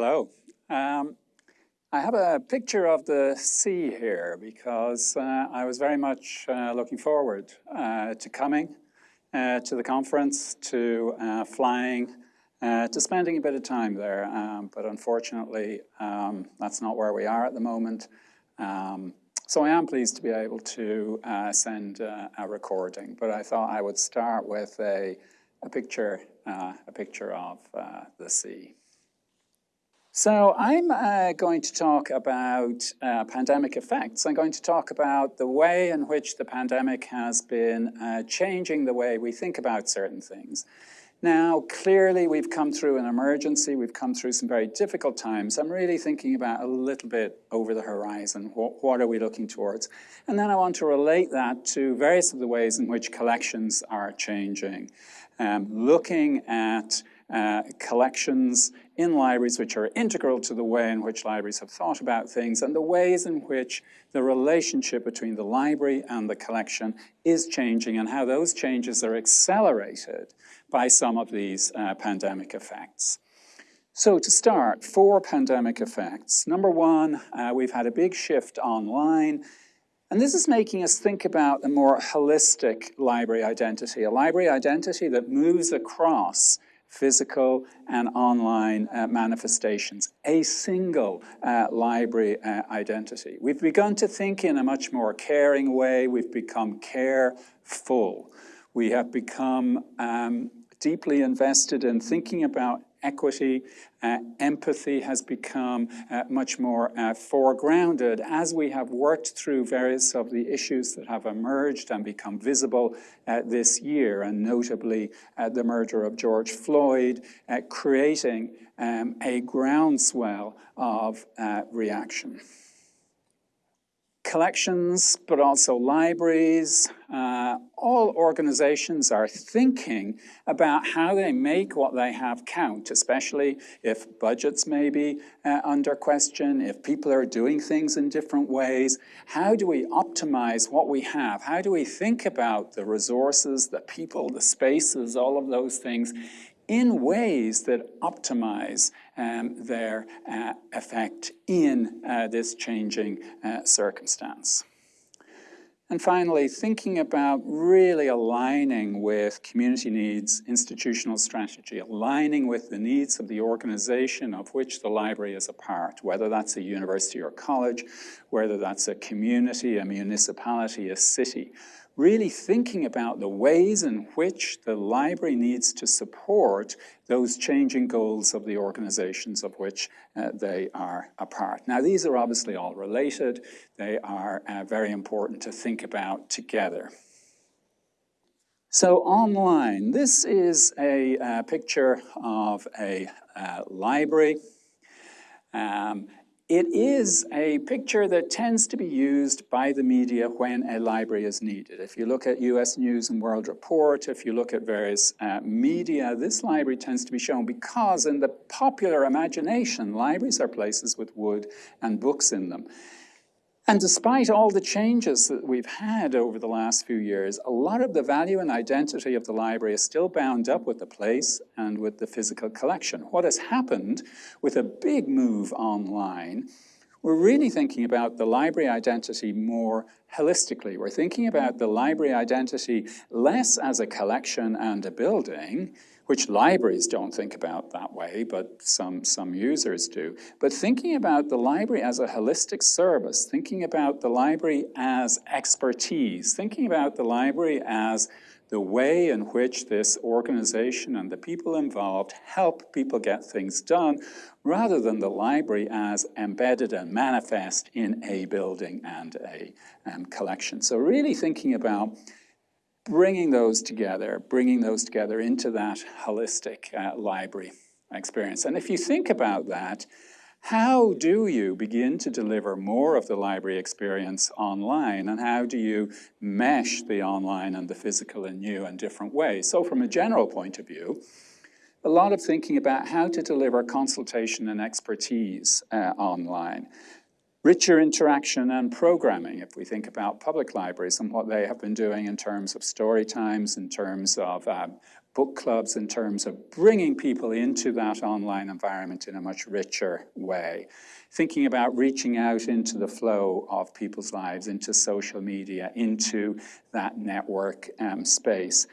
Hello. Um, I have a picture of the sea here because uh, I was very much uh, looking forward uh, to coming uh, to the conference, to uh, flying, uh, to spending a bit of time there. Um, but unfortunately, um, that's not where we are at the moment. Um, so I am pleased to be able to send a recording, but I thought I would start with a, a picture, a picture of the sea. So I'm uh, going to talk about uh, pandemic effects. I'm going to talk about the way in which the pandemic has been uh, changing the way we think about certain things. Now, clearly we've come through an emergency, we've come through some very difficult times. I'm really thinking about a little bit over the horizon, what, what are we looking towards? And then I want to relate that to various of the ways in which collections are changing. Um, looking at uh, collections in libraries which are integral to the way in which libraries have thought about things and the ways in which the relationship between the library and the collection is changing and how those changes are accelerated by some of these uh, pandemic effects. So to start, four pandemic effects. Number one, uh, we've had a big shift online and this is making us think about a more holistic library identity, a library identity that moves across physical and online uh, manifestations, a single uh, library uh, identity. We've begun to think in a much more caring way. We've become careful. We have become um, deeply invested in thinking about equity, uh, empathy has become uh, much more uh, foregrounded as we have worked through various of the issues that have emerged and become visible uh, this year, and notably uh, the murder of George Floyd, uh, creating um, a groundswell of reaction collections, but also libraries. Uh, all organizations are thinking about how they make what they have count, especially if budgets may be uh, under question, if people are doing things in different ways. How do we optimize what we have? How do we think about the resources, the people, the spaces, all of those things in ways that optimize um, their uh, effect in uh, this changing uh, circumstance. And finally, thinking about really aligning with community needs, institutional strategy, aligning with the needs of the organization of which the library is a part, whether that's a university or college, whether that's a community, a municipality, a city, really thinking about the ways in which the library needs to support those changing goals of the organizations of which uh, they are a part. Now, these are obviously all related. They are uh, very important to think about together. So online, this is a uh, picture of a uh, library. Um, it is a picture that tends to be used by the media when a library is needed. If you look at US News and World Report, if you look at various uh, media, this library tends to be shown because in the popular imagination, libraries are places with wood and books in them. And despite all the changes that we've had over the last few years, a lot of the value and identity of the library is still bound up with the place and with the physical collection. What has happened with a big move online, we're really thinking about the library identity more holistically. We're thinking about the library identity less as a collection and a building, which libraries don't think about that way, but some, some users do. But thinking about the library as a holistic service, thinking about the library as expertise, thinking about the library as the way in which this organization and the people involved help people get things done, rather than the library as embedded and manifest in a building and a um, collection. So really thinking about bringing those together, bringing those together into that holistic uh, library experience. And if you think about that, how do you begin to deliver more of the library experience online and how do you mesh the online and the physical in new and different ways? So from a general point of view, a lot of thinking about how to deliver consultation and expertise uh, online. Richer interaction and programming, if we think about public libraries and what they have been doing in terms of story times, in terms of um, book clubs, in terms of bringing people into that online environment in a much richer way. Thinking about reaching out into the flow of people's lives, into social media, into that network um, space.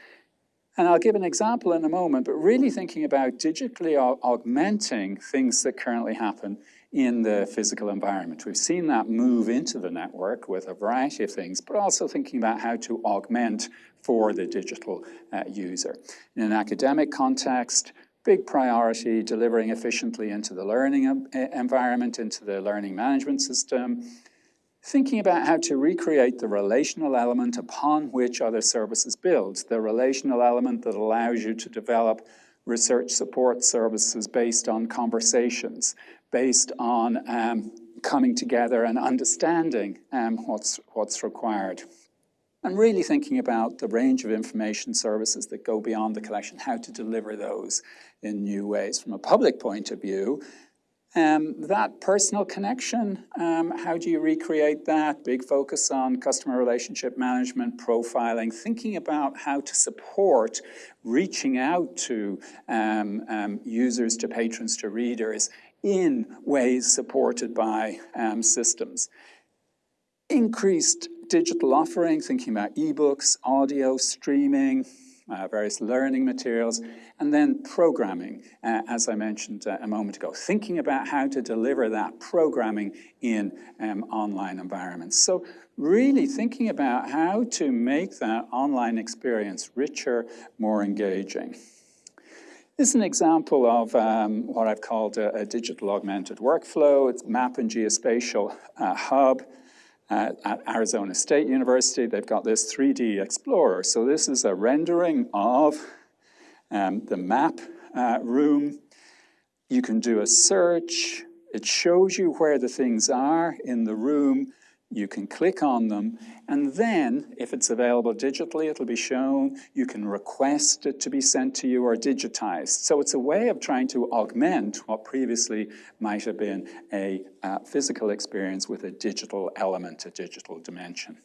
And I'll give an example in a moment, but really thinking about digitally augmenting things that currently happen in the physical environment. We've seen that move into the network with a variety of things, but also thinking about how to augment for the digital uh, user. In an academic context, big priority, delivering efficiently into the learning environment, into the learning management system, thinking about how to recreate the relational element upon which other services build, the relational element that allows you to develop research support services based on conversations, based on um, coming together and understanding um, what's, what's required. And really thinking about the range of information services that go beyond the collection, how to deliver those in new ways. From a public point of view, um, that personal connection, um, how do you recreate that? Big focus on customer relationship management, profiling, thinking about how to support reaching out to um, um users, to patrons, to readers in ways supported by um, systems. Increased digital offering, thinking about ebooks, audio, streaming, uh, various learning materials, and then programming, uh, as I mentioned uh, a moment ago, thinking about how to deliver that programming in um, online environments. So really thinking about how to make that online experience richer, more engaging. This is an example of um, what I've called a, a, digital augmented workflow. It's Map and Geospatial uh, Hub uh, at Arizona State University. They've got this 3D Explorer. So this is a rendering of um, the map uh, room. You can do a search. It shows you where the things are in the room. You can click on them, and then, if it's available digitally, it'll be shown. You can request it to be sent to you or digitized. So it's a way of trying to augment what previously might have been a uh, physical experience with a digital element, a digital dimension.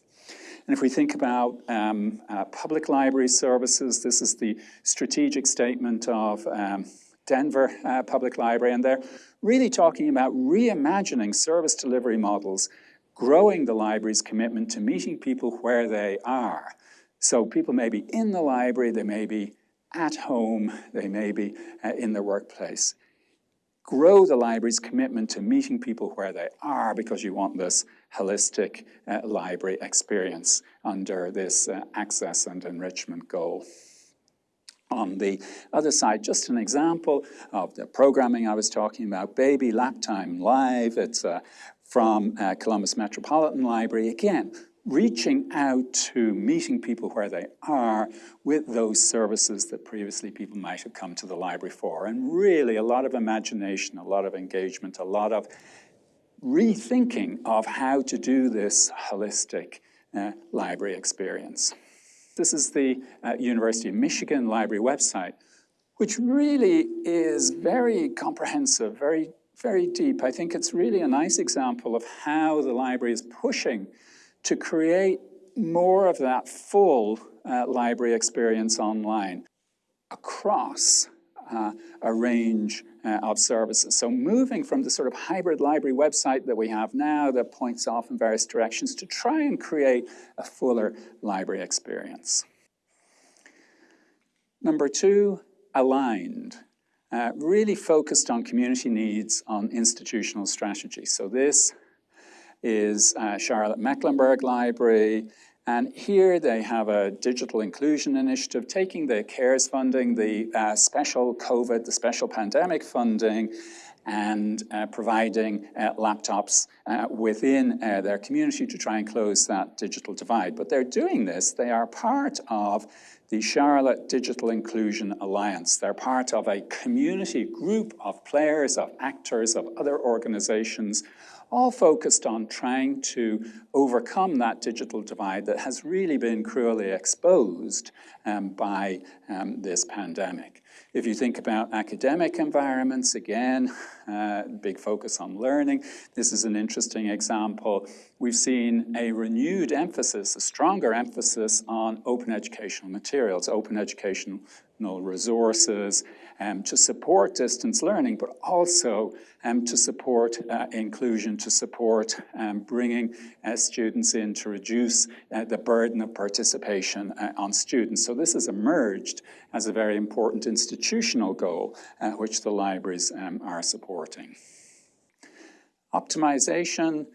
And if we think about um, uh, public library services, this is the strategic statement of um, Denver uh, Public Library, and they're really talking about reimagining service delivery models growing the library's commitment to meeting people where they are. So people may be in the library, they may be at home, they may be uh, in their workplace. Grow the library's commitment to meeting people where they are because you want this holistic uh, library experience under this uh, access and enrichment goal. On the other side, just an example of the programming I was talking about, Baby Lap Time Live. It's a from uh, Columbus Metropolitan Library, again, reaching out to meeting people where they are with those services that previously people might have come to the library for. And really a lot of imagination, a lot of engagement, a lot of rethinking of how to do this holistic uh, library experience. This is the uh, University of Michigan library website, which really is very comprehensive, very very deep. I think it's really a nice example of how the library is pushing to create more of that full uh, library experience online across uh, a range uh, of services. So moving from the sort of hybrid library website that we have now that points off in various directions to try and create a fuller library experience. Number two, aligned uh, really focused on community needs on institutional strategy. So this is uh, Charlotte Mecklenburg Library, and here they have a digital inclusion initiative taking the CARES funding, the uh, special COVID, the special pandemic funding, and uh, providing uh, laptops uh, within uh, their community to try and close that digital divide. But they're doing this, they are part of the Charlotte Digital Inclusion Alliance. They're part of a community group of players, of actors, of other organizations all focused on trying to overcome that digital divide that has really been cruelly exposed um, by um, this pandemic. If you think about academic environments, again, uh, big focus on learning. This is an interesting example. We've seen a renewed emphasis, a stronger emphasis on open educational materials, open educational resources um, to support distance learning, but also um, to support uh, inclusion, to support um, bringing uh, students in to reduce uh, the burden of participation uh, on students. So this has emerged as a very important institutional goal, uh, which the libraries um, are supporting. Optimization,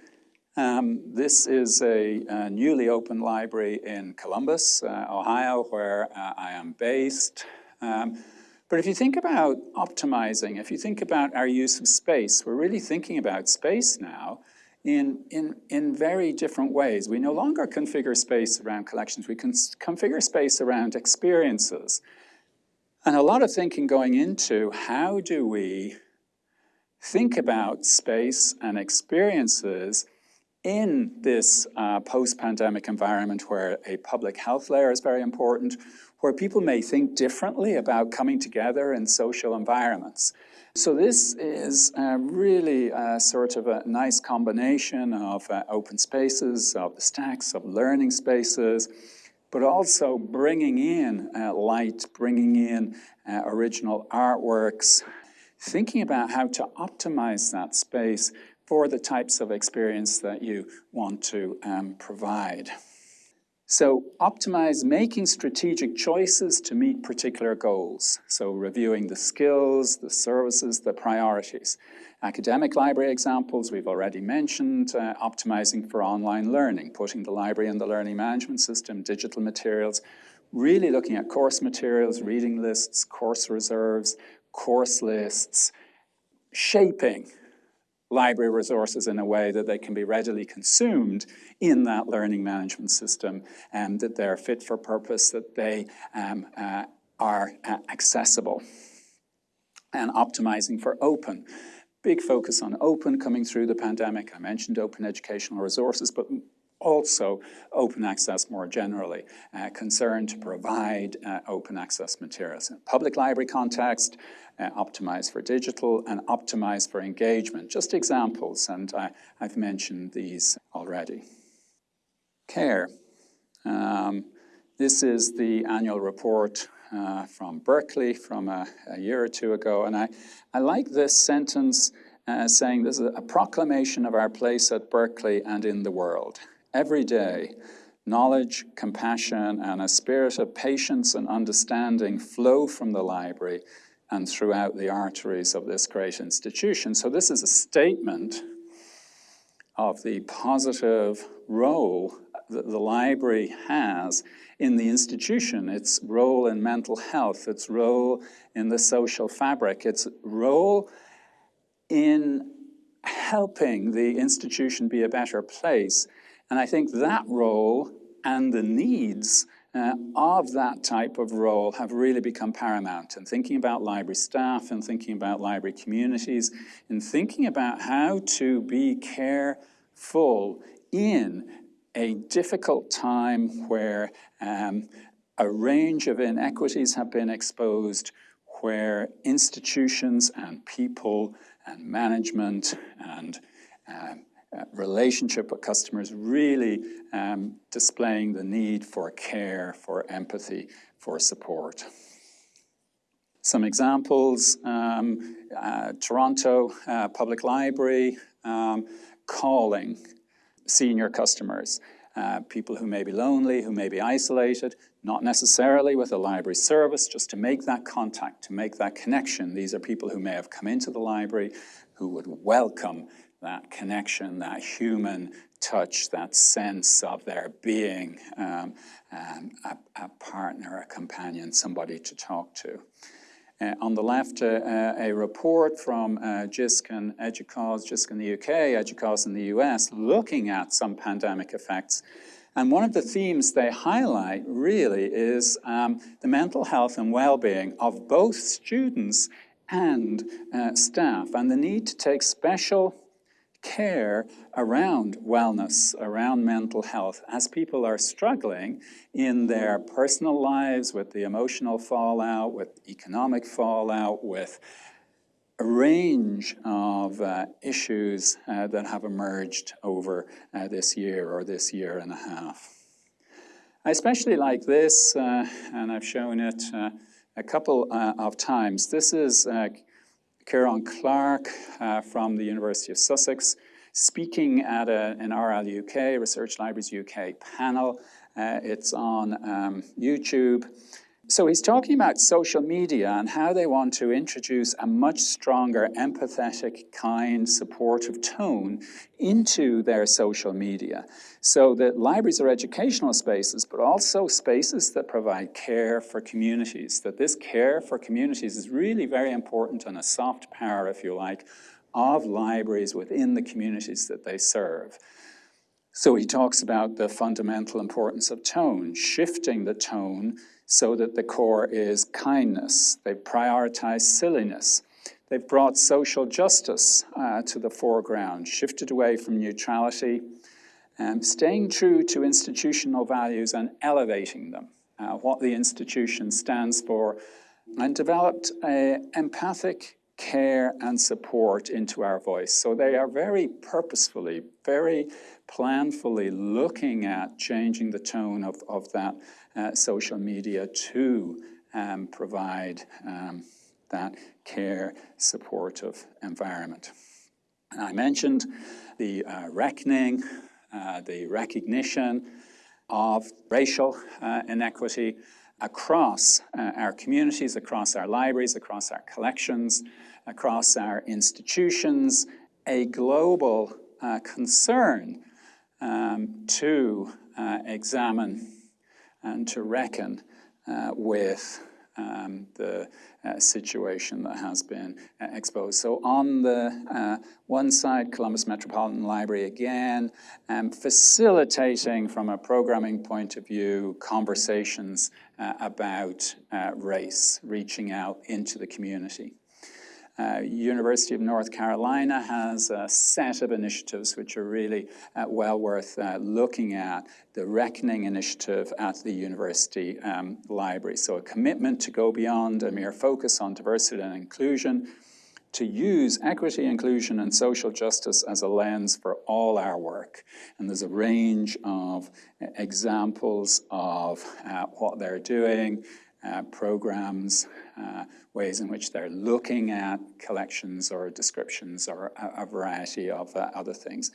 um, this is a, a, newly opened library in Columbus, uh, Ohio, where uh, I am based. Um, but if you think about optimizing, if you think about our use of space, we're really thinking about space now in, in, in very different ways. We no longer configure space around collections, we can configure space around experiences. And a lot of thinking going into how do we think about space and experiences in this uh, post-pandemic environment where a public health layer is very important, where people may think differently about coming together in social environments. So this is uh, really sort of a nice combination of uh, open spaces, of the stacks, of learning spaces, but also bringing in uh, light, bringing in uh, original artworks, thinking about how to optimize that space for the types of experience that you want to um, provide. So optimize making strategic choices to meet particular goals. So reviewing the skills, the services, the priorities. Academic library examples we've already mentioned, uh, optimizing for online learning, putting the library in the learning management system, digital materials, really looking at course materials, reading lists, course reserves, course lists, shaping library resources in a way that they can be readily consumed in that learning management system and that they're fit for purpose, that they um, uh, are uh, accessible. And optimizing for open. Big focus on open coming through the pandemic. I mentioned open educational resources, but also open access more generally, uh, concern to provide uh, open access materials. In public library context, uh, optimize for digital and optimize for engagement. Just examples, and I, have mentioned these already. CARE. Um, this is the annual report uh, from Berkeley from a, a, year or two ago, and I, I like this sentence uh, saying this is a proclamation of our place at Berkeley and in the world. Every day, knowledge, compassion, and a spirit of patience and understanding flow from the library and throughout the arteries of this great institution. So this is a statement of the positive role that the library has in the institution, its role in mental health, its role in the social fabric, its role in helping the institution be a better place and I think that role and the needs uh, of that type of role have really become paramount. And thinking about library staff and thinking about library communities and thinking about how to be careful in a difficult time where um, a range of inequities have been exposed, where institutions and people and management and um, uh, relationship with customers, really um, displaying the need for care, for empathy, for support. Some examples, um, uh, Toronto uh, Public Library um, calling senior customers, uh, people who may be lonely, who may be isolated, not necessarily with a library service, just to make that contact, to make that connection. These are people who may have come into the library who would welcome that connection, that human touch, that sense of there being um, um, a, a, partner, a companion, somebody to talk to. Uh, on the left, uh, uh, a report from uh, JISC and EDUCAUSE, JISC in the UK, EDUCAUSE in the US, looking at some pandemic effects. And one of the themes they highlight really is um, the mental health and well-being of both students and uh, staff, and the need to take special care around wellness, around mental health, as people are struggling in their personal lives with the emotional fallout, with economic fallout, with a range of uh, issues uh, that have emerged over uh, this year or this year and a half. I especially like this, uh, and I've shown it uh, a couple uh, of times. This is Kieran Clark from the University of Sussex speaking at a, an RL UK, Research Libraries UK panel. it's on um, YouTube. So he's talking about social media and how they want to introduce a much stronger, empathetic, kind, supportive tone into their social media. So that libraries are educational spaces, but also spaces that provide care for communities. That this care for communities is really very important and a soft power, if you like, of libraries within the communities that they serve. So he talks about the fundamental importance of tone, shifting the tone so that the core is kindness. They've prioritized silliness. They've brought social justice uh, to the foreground, shifted away from neutrality, um, staying true to institutional values and elevating them, uh, what the institution stands for, and developed a empathic care and support into our voice. So they are very purposefully, very planfully looking at changing the tone of, of that uh, social media to um, provide um, that care supportive environment. And I mentioned the uh, reckoning, uh, the recognition of racial uh, inequity across uh, our communities, across our libraries, across our collections, across our institutions, a global concern um, to examine and to reckon uh, with um, the uh, situation that has been uh, exposed. So on the uh, one side, Columbus Metropolitan Library again, um, facilitating from a programming point of view conversations uh, about uh, race, reaching out into the community. Uh, University of North Carolina has a set of initiatives which are really uh, well worth uh, looking at. The Reckoning Initiative at the University um, Library. So a commitment to go beyond a mere focus on diversity and inclusion, to use equity, inclusion, and social justice as a lens for all our work. And there's a range of uh, examples of uh, what they're doing, uh, programs, uh, ways in which they're looking at collections or descriptions or a, a variety of uh, other things.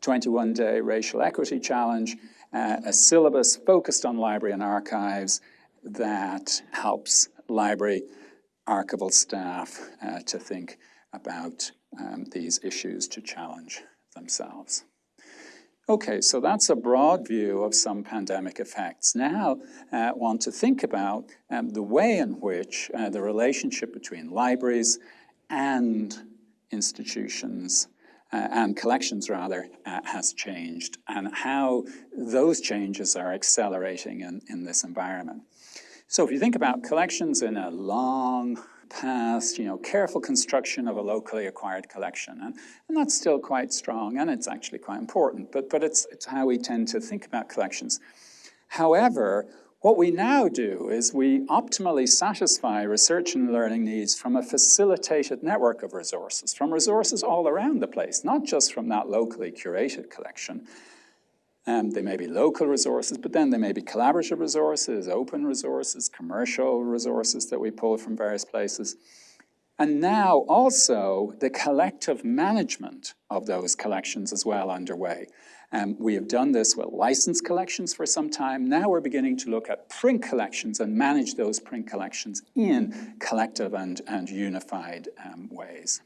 21-day racial equity challenge, uh, a syllabus focused on library and archives that helps library archival staff uh, to think about um, these issues to challenge themselves. Okay, so that's a broad view of some pandemic effects. Now, I uh, want to think about um, the way in which uh, the relationship between libraries and institutions uh, and collections rather uh, has changed and how those changes are accelerating in, in this environment. So if you think about collections in a long past, you know, careful construction of a locally acquired collection. And, and that's still quite strong, and it's actually quite important, but, but it's, it's how we tend to think about collections. However, what we now do is we optimally satisfy research and learning needs from a facilitated network of resources, from resources all around the place, not just from that locally curated collection, um, they may be local resources, but then they may be collaborative resources, open resources, commercial resources that we pull from various places. And now also the collective management of those collections as well underway. Um, we have done this with licensed collections for some time. Now we're beginning to look at print collections and manage those print collections in collective and, and unified um, ways.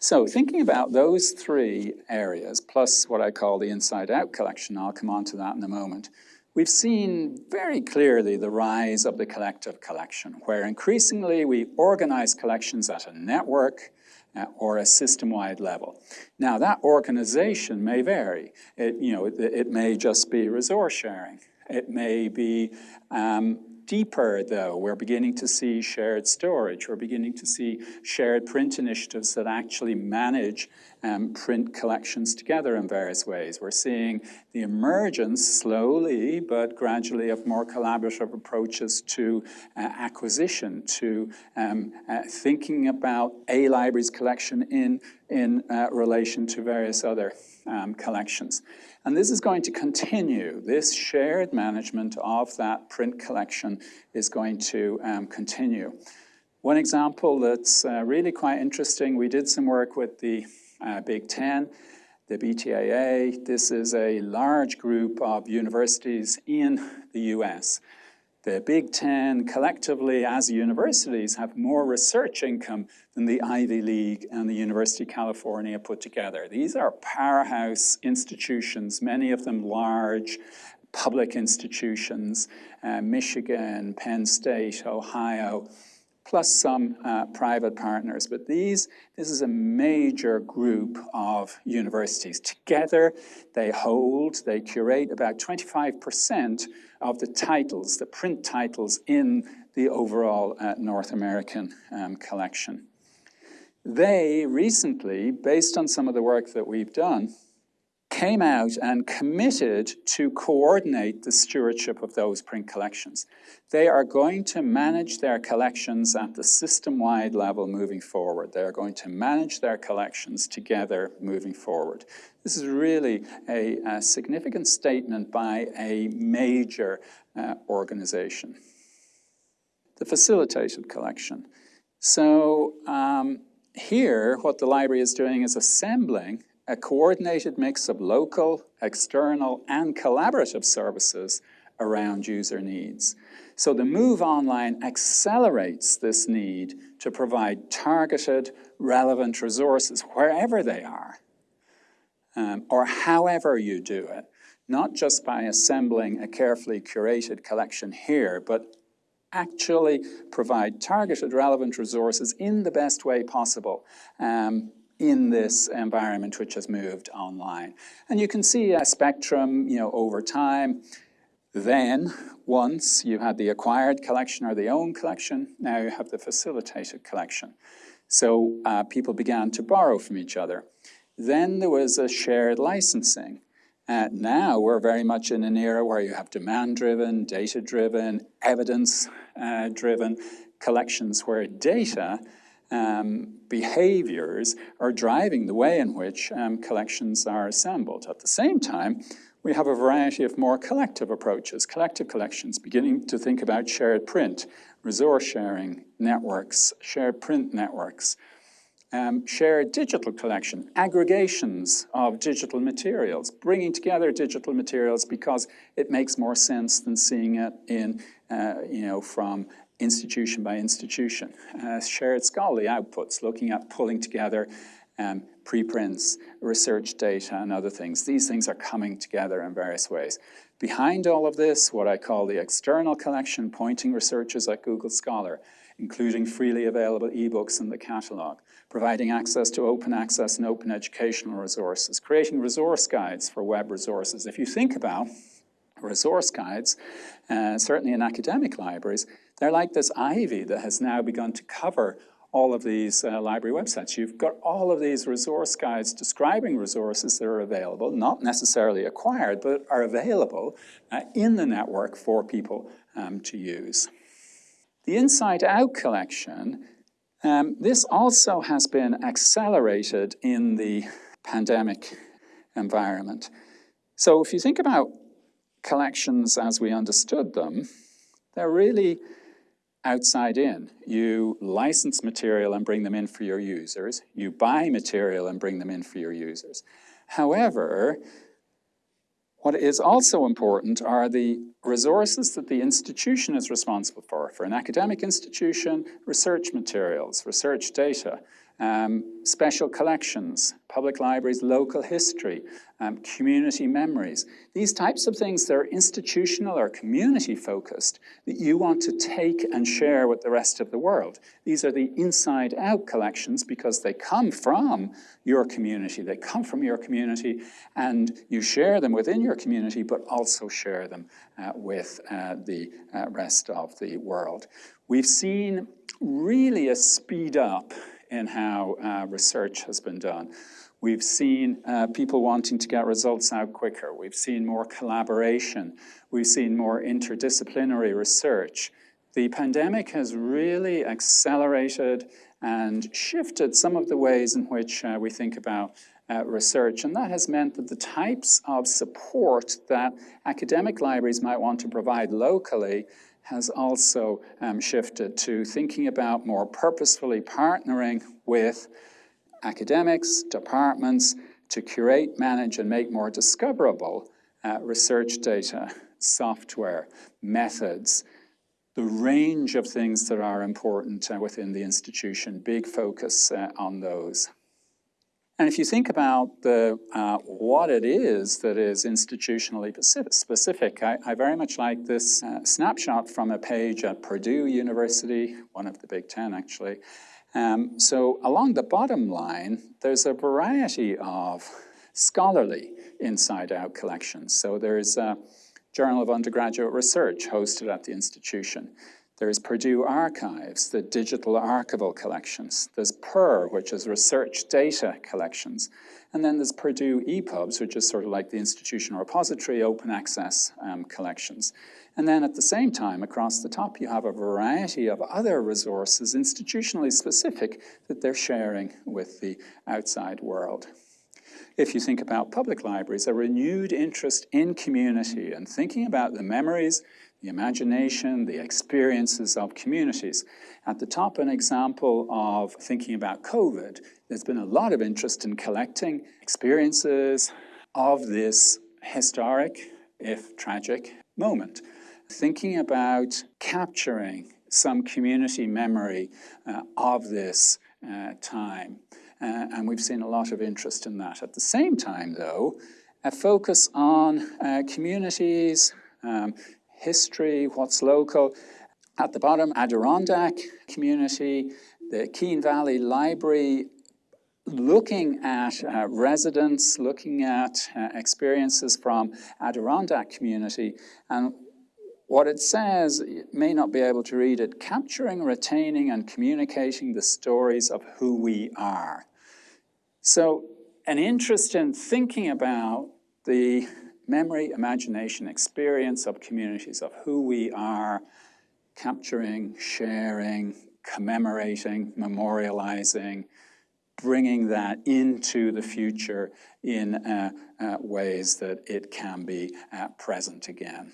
So thinking about those three areas, plus what I call the inside-out collection, I'll come on to that in a moment, we've seen very clearly the rise of the collective collection, where increasingly we organize collections at a network uh, or a system-wide level. Now that organization may vary. It, you know, it, it may just be resource sharing. It may be um, deeper, though. We're beginning to see shared storage. We're beginning to see shared print initiatives that actually manage um, print collections together in various ways. We're seeing the emergence, slowly but gradually, of more collaborative approaches to uh, acquisition, to um, uh, thinking about a library's collection in, in uh, relation to various other um, collections. And this is going to continue. This shared management of that print collection is going to um, continue. One example that's uh, really quite interesting, we did some work with the uh, Big Ten, the BTAA. This is a large group of universities in the US. The Big Ten collectively as universities have more research income than the Ivy League and the University of California put together. These are powerhouse institutions, many of them large public institutions, uh, Michigan, Penn State, Ohio, plus some uh, private partners. But these, this is a major group of universities. Together, they hold, they curate about 25% of the titles, the print titles in the overall uh, North American um, collection. They recently, based on some of the work that we've done, came out and committed to coordinate the stewardship of those print collections. They are going to manage their collections at the system-wide level moving forward. They are going to manage their collections together moving forward. This is really a, a significant statement by a major uh, organization. The facilitated collection. So um, here, what the library is doing is assembling a coordinated mix of local, external, and collaborative services around user needs. So the move online accelerates this need to provide targeted, relevant resources wherever they are, um, or however you do it, not just by assembling a carefully curated collection here, but actually provide targeted, relevant resources in the best way possible um, in this environment which has moved online. And you can see a spectrum, you know, over time. Then, once you had the acquired collection or the owned collection, now you have the facilitated collection. So uh, people began to borrow from each other. Then there was a shared licensing. Uh, now we're very much in an era where you have demand-driven, data-driven, evidence-driven uh, collections where data um, behaviors are driving the way in which um, collections are assembled. At the same time, we have a variety of more collective approaches, collective collections, beginning to think about shared print, resource sharing networks, shared print networks, um, shared digital collection, aggregations of digital materials, bringing together digital materials because it makes more sense than seeing it in, uh, you know, from institution by institution. Uh, shared scholarly outputs, looking at pulling together um, preprints, research data, and other things. These things are coming together in various ways. Behind all of this, what I call the external collection, pointing researchers at Google Scholar, including freely available ebooks in the catalog, providing access to open access and open educational resources, creating resource guides for web resources. If you think about resource guides, uh, certainly in academic libraries, they're like this ivy that has now begun to cover all of these uh, library websites. You've got all of these resource guides describing resources that are available, not necessarily acquired, but are available uh, in the network for people um, to use. The Inside Out collection, um, this also has been accelerated in the pandemic environment. So if you think about collections as we understood them, they're really outside in. You license material and bring them in for your users. You buy material and bring them in for your users. However, what is also important are the resources that the institution is responsible for. For an academic institution, research materials, research data, um, special collections, public libraries, local history, um, community memories. These types of things that are institutional or community focused that you want to take and share with the rest of the world. These are the inside out collections because they come from your community. They come from your community and you share them within your community but also share them uh, with uh, the uh, rest of the world. We've seen really a speed up in how uh, research has been done. We've seen uh, people wanting to get results out quicker. We've seen more collaboration. We've seen more interdisciplinary research. The pandemic has really accelerated and shifted some of the ways in which uh, we think about uh, research, and that has meant that the types of support that academic libraries might want to provide locally has also um, shifted to thinking about more purposefully partnering with academics, departments, to curate, manage, and make more discoverable uh, research data, software, methods, the range of things that are important uh, within the institution, big focus uh, on those. And if you think about the, uh, what it is that is institutionally specific, I, I very much like this uh, snapshot from a page at Purdue University, one of the Big Ten actually. Um, so along the bottom line, there's a variety of scholarly inside-out collections. So there's a Journal of Undergraduate Research hosted at the institution. There's Purdue Archives, the digital archival collections. There's PURR, which is research data collections. And then there's Purdue ePubs, which is sort of like the institutional repository open access um, collections. And then at the same time, across the top, you have a variety of other resources, institutionally specific, that they're sharing with the outside world. If you think about public libraries, a renewed interest in community and thinking about the memories the imagination, the experiences of communities. At the top, an example of thinking about COVID. There's been a lot of interest in collecting experiences of this historic, if tragic, moment. Thinking about capturing some community memory uh, of this uh, time. Uh, and we've seen a lot of interest in that. At the same time, though, a focus on uh, communities, um, history, what's local. At the bottom, Adirondack community, the Keene Valley Library, looking at uh, residents, looking at uh, experiences from Adirondack community. And what it says, you may not be able to read it, capturing, retaining, and communicating the stories of who we are. So an interest in thinking about the memory, imagination, experience of communities, of who we are, capturing, sharing, commemorating, memorializing, bringing that into the future in uh, uh, ways that it can be uh, present again.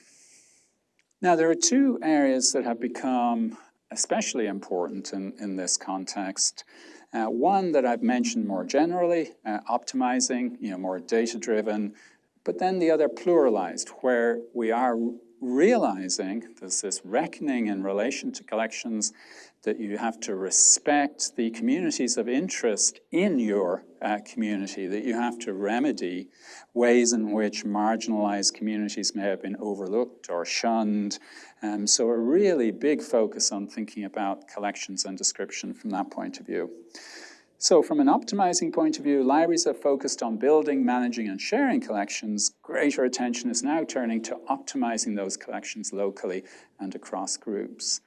Now, there are two areas that have become especially important in, in this context. Uh, one that I've mentioned more generally, uh, optimizing, you know, more data-driven, but then the other pluralized, where we are realizing there's this reckoning in relation to collections that you have to respect the communities of interest in your uh, community, that you have to remedy ways in which marginalized communities may have been overlooked or shunned. Um, so a really big focus on thinking about collections and description from that point of view. So from an optimizing point of view, libraries are focused on building, managing, and sharing collections. Greater attention is now turning to optimizing those collections locally and across groups.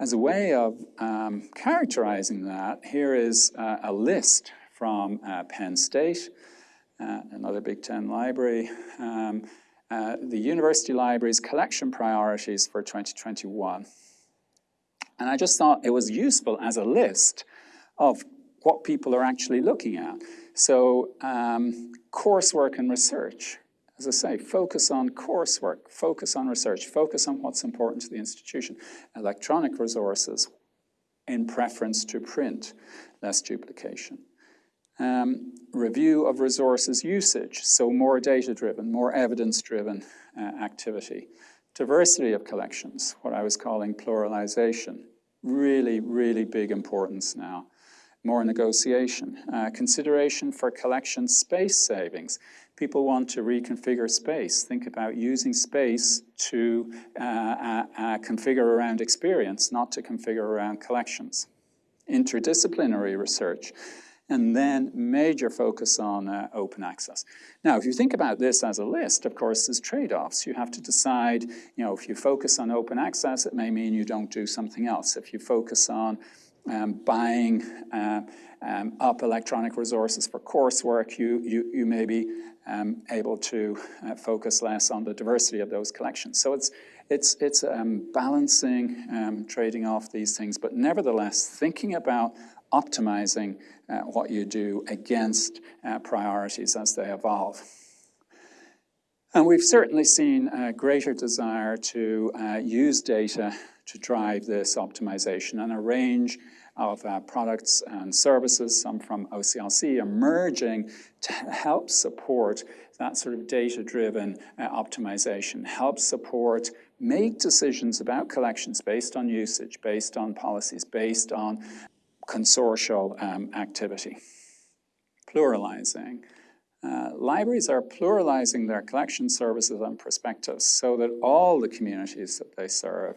As a way of um, characterizing that, here is uh, a list from uh, Penn State, uh, another Big Ten library, um, uh, the university library's collection priorities for 2021. And I just thought it was useful as a list of what people are actually looking at. So um, coursework and research, as I say, focus on coursework, focus on research, focus on what's important to the institution. Electronic resources in preference to print, less duplication. Um, review of resources usage, so more data-driven, more evidence-driven uh, activity. Diversity of collections, what I was calling pluralization. Really, really big importance now more negotiation. Uh, consideration for collection space savings. People want to reconfigure space. Think about using space to uh, uh, uh, configure around experience, not to configure around collections. Interdisciplinary research and then major focus on uh, open access. Now, if you think about this as a list, of course, there's trade-offs. You have to decide, you know, if you focus on open access, it may mean you don't do something else. If you focus on um, buying uh, um, up electronic resources for coursework, you, you, you may be um, able to uh, focus less on the diversity of those collections. So it's, it's, it's um, balancing, um, trading off these things, but nevertheless thinking about optimizing uh, what you do against uh, priorities as they evolve. And we've certainly seen a greater desire to uh, use data to drive this optimization and a range of uh, products and services, some from OCLC, emerging to help support that sort of data-driven uh, optimization, help support make decisions about collections based on usage, based on policies, based on consortial um, activity. Pluralizing. Uh, libraries are pluralizing their collection services and perspectives so that all the communities that they serve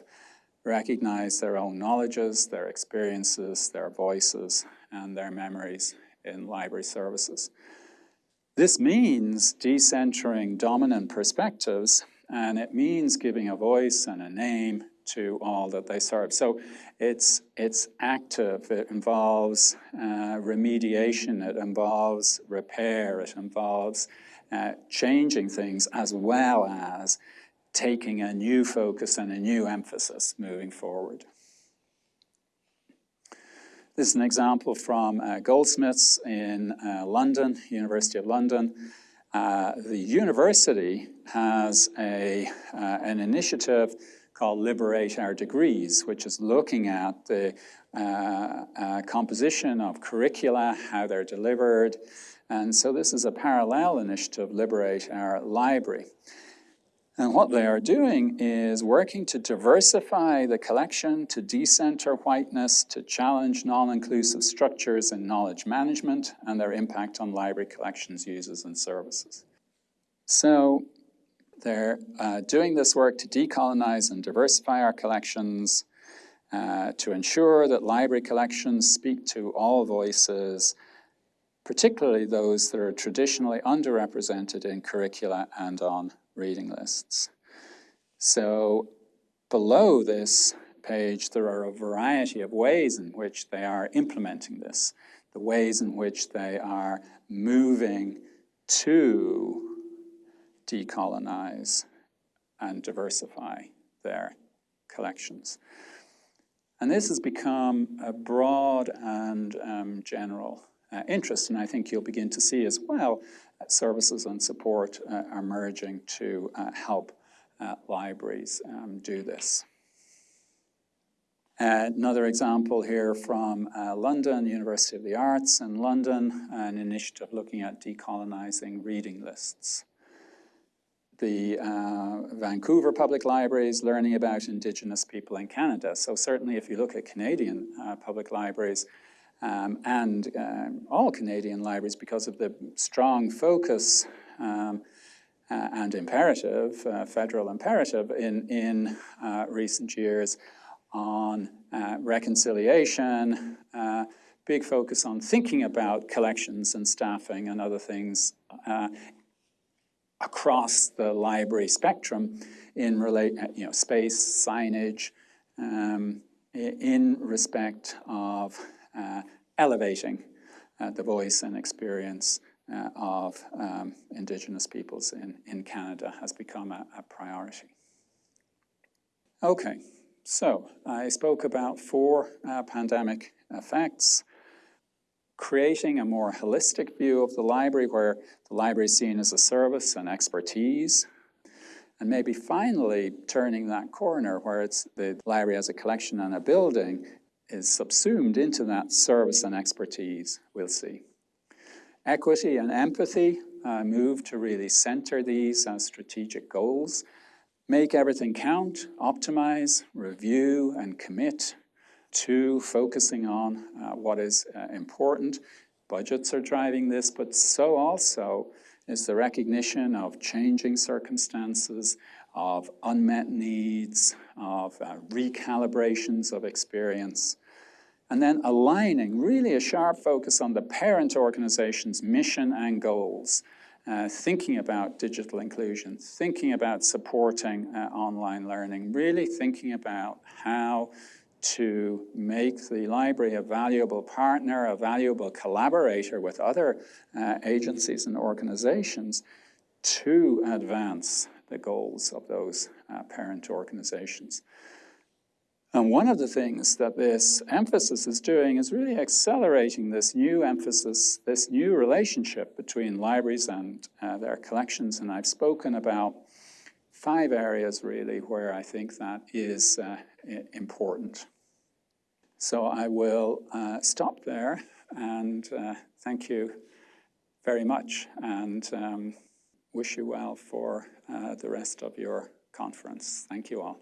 recognize their own knowledges, their experiences, their voices, and their memories in library services. This means decentering dominant perspectives, and it means giving a voice and a name to all that they serve. So it's, it's active, it involves uh, remediation, it involves repair, it involves uh, changing things as well as taking a new focus and a new emphasis moving forward. This is an example from uh, Goldsmiths in uh, London, University of London. Uh, the university has a, uh, an initiative called Liberate Our Degrees, which is looking at the uh, uh, composition of curricula, how they're delivered. And so this is a parallel initiative, Liberate Our Library. And what they are doing is working to diversify the collection, to decenter whiteness, to challenge non-inclusive structures in knowledge management and their impact on library collections, users, and services. So they're uh, doing this work to decolonize and diversify our collections, uh, to ensure that library collections speak to all voices, particularly those that are traditionally underrepresented in curricula and on reading lists. So below this page, there are a variety of ways in which they are implementing this, the ways in which they are moving to decolonize and diversify their collections. And this has become a broad and um, general uh, interest, and I think you'll begin to see as well services and support uh, are merging to uh, help uh, libraries um, do this. another example here from uh, London, University of the Arts in London, an initiative looking at decolonizing reading lists. The uh, Vancouver Public Libraries learning about Indigenous people in Canada. So certainly if you look at Canadian uh, public libraries, um, and um, all Canadian libraries because of the strong focus um, uh, and imperative, uh, federal imperative in, in uh, recent years on uh, reconciliation, uh, big focus on thinking about collections and staffing and other things uh, across the library spectrum in relate, you know, space, signage, um, in respect of elevating uh, the voice and experience uh, of um, Indigenous peoples in, in Canada has become a, a priority. Okay, so I spoke about four uh, pandemic effects, creating a more holistic view of the library where the library is seen as a service and expertise, and maybe finally turning that corner where it's the library as a collection and a building is subsumed into that service and expertise, we'll see. Equity and empathy uh, move to really center these as strategic goals. Make everything count, optimize, review, and commit to focusing on uh, what is uh, important. Budgets are driving this, but so also is the recognition of changing circumstances, of unmet needs, of uh, recalibrations of experience. And then aligning really a sharp focus on the parent organization's mission and goals, uh, thinking about digital inclusion, thinking about supporting uh, online learning, really thinking about how to make the library a valuable partner, a valuable collaborator with other uh, agencies and organizations to advance the goals of those uh, parent organizations. And one of the things that this emphasis is doing is really accelerating this new emphasis, this new relationship between libraries and uh, their collections. And I've spoken about five areas really where I think that is uh, important. So I will uh, stop there and uh, thank you very much and um, wish you well for uh, the rest of your conference. Thank you all.